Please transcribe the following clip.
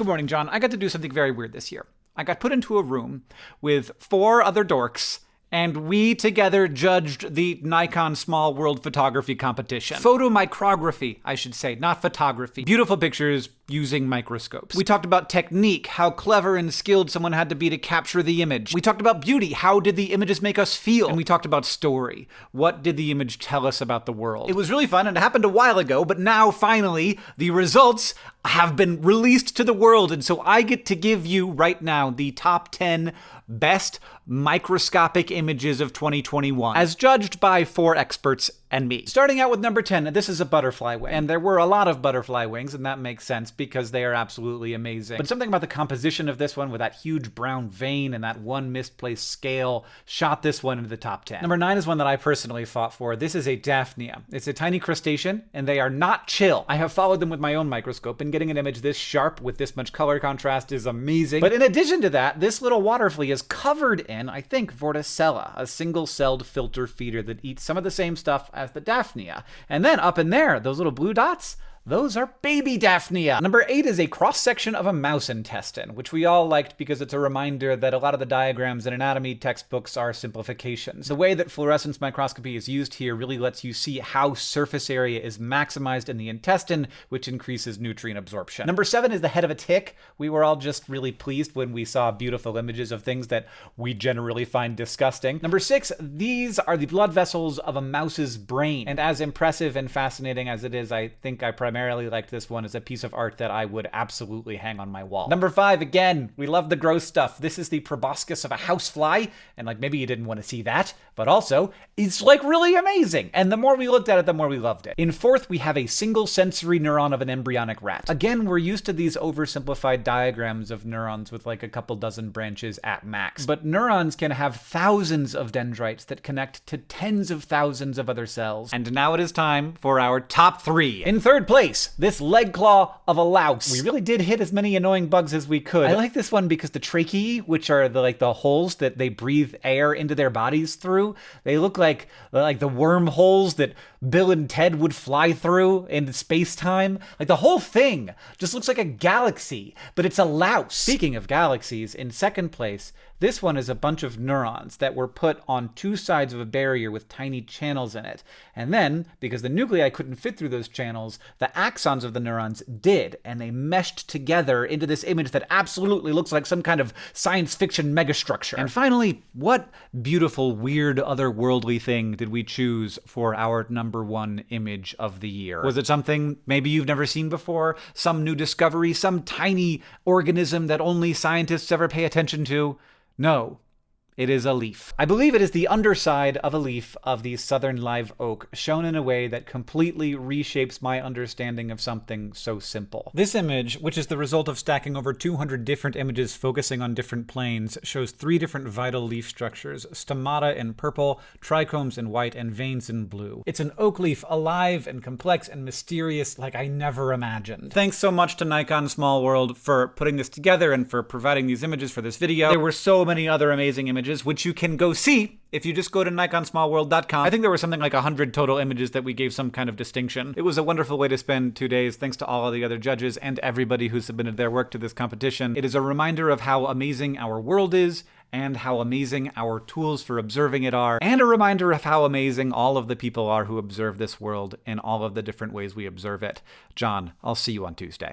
Good morning, John. I got to do something very weird this year. I got put into a room with four other dorks and we together judged the Nikon Small World Photography Competition. Photomicrography, I should say, not photography. Beautiful pictures using microscopes. We talked about technique, how clever and skilled someone had to be to capture the image. We talked about beauty, how did the images make us feel? And we talked about story. What did the image tell us about the world? It was really fun and it happened a while ago, but now finally the results have been released to the world, and so I get to give you right now the top 10 best microscopic of 2021, as judged by four experts and me. Starting out with number 10, this is a butterfly wing. And there were a lot of butterfly wings, and that makes sense because they are absolutely amazing. But something about the composition of this one with that huge brown vein and that one misplaced scale shot this one into the top 10. Number 9 is one that I personally fought for. This is a Daphnia. It's a tiny crustacean, and they are not chill. I have followed them with my own microscope, and getting an image this sharp with this much color contrast is amazing. But in addition to that, this little water flea is covered in, I think, Vorticella, a single-celled filter feeder that eats some of the same stuff as the Daphnia. And then up in there, those little blue dots, those are baby Daphnia. Number eight is a cross-section of a mouse intestine, which we all liked because it's a reminder that a lot of the diagrams in anatomy textbooks are simplifications. The way that fluorescence microscopy is used here really lets you see how surface area is maximized in the intestine, which increases nutrient absorption. Number seven is the head of a tick. We were all just really pleased when we saw beautiful images of things that we generally find disgusting. Number six, these are the blood vessels of a mouse's brain. And as impressive and fascinating as it is, I think I primarily liked this one as a piece of art that I would absolutely hang on my wall. Number five, again, we love the gross stuff. This is the proboscis of a housefly, and like maybe you didn't want to see that, but also it's like really amazing. And the more we looked at it, the more we loved it. In fourth, we have a single sensory neuron of an embryonic rat. Again, we're used to these oversimplified diagrams of neurons with like a couple dozen branches at max. But neurons can have thousands of dendrites that connect to tens of thousands of other cells. And now it is time for our top three. In third place, this leg claw of a louse. We really did hit as many annoying bugs as we could. I like this one because the tracheae, which are the like the holes that they breathe air into their bodies through, they look like like like the wormholes that Bill and Ted would fly through in space-time. Like the whole thing just looks like a galaxy, but it's a louse. Speaking of galaxies, in second place, this one is a bunch of neurons that were put on two sides of a barrier with tiny channels in it. And then, because the nuclei couldn't fit through those channels, the axons of the neurons did, and they meshed together into this image that absolutely looks like some kind of science fiction megastructure. And finally, what beautiful, weird, otherworldly thing did we choose for our number one image of the year? Was it something maybe you've never seen before? Some new discovery? Some tiny organism that only scientists ever pay attention to? No, it is a leaf. I believe it is the underside of a leaf of the southern live oak, shown in a way that completely reshapes my understanding of something so simple. This image, which is the result of stacking over 200 different images focusing on different planes, shows three different vital leaf structures, stomata in purple, trichomes in white, and veins in blue. It's an oak leaf, alive and complex and mysterious like I never imagined. Thanks so much to Nikon Small World for putting this together and for providing these images for this video. There were so many other amazing images images, which you can go see if you just go to nikonsmallworld.com. I think there were something like 100 total images that we gave some kind of distinction. It was a wonderful way to spend two days, thanks to all of the other judges and everybody who submitted their work to this competition. It is a reminder of how amazing our world is, and how amazing our tools for observing it are, and a reminder of how amazing all of the people are who observe this world in all of the different ways we observe it. John, I'll see you on Tuesday.